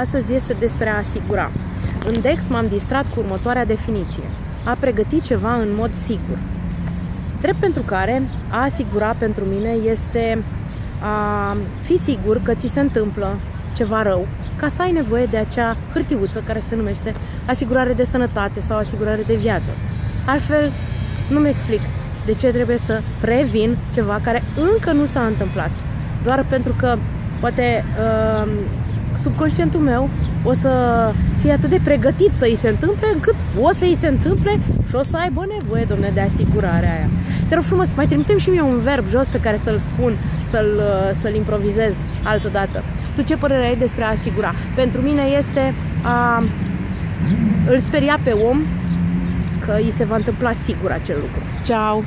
Astăzi este despre a asigura. În Dex m-am distrat cu următoarea definiție. A pregăti ceva în mod sigur. Drept pentru care a asigura pentru mine este a fi sigur că ți se întâmplă ceva rău, ca să ai nevoie de acea hârtiuță care se numește asigurare de sănătate sau asigurare de viață. Altfel, nu-mi explic de ce trebuie să previn ceva care încă nu s-a întâmplat. Doar pentru că poate uh, subconștientul meu o să fie atât de pregătit să îi se întâmple încât o să îi se întâmple și o să aibă nevoie, domne, de asigurarea aia. Te rog frumos, mai trimitem și mie un verb jos pe care să-l spun, să-l, să-l improvizez altă dată. Tu ce părere ai despre a asigura? Pentru mine este a îl speria pe om că îi se va întâmpla sigur acel lucru. Ciao!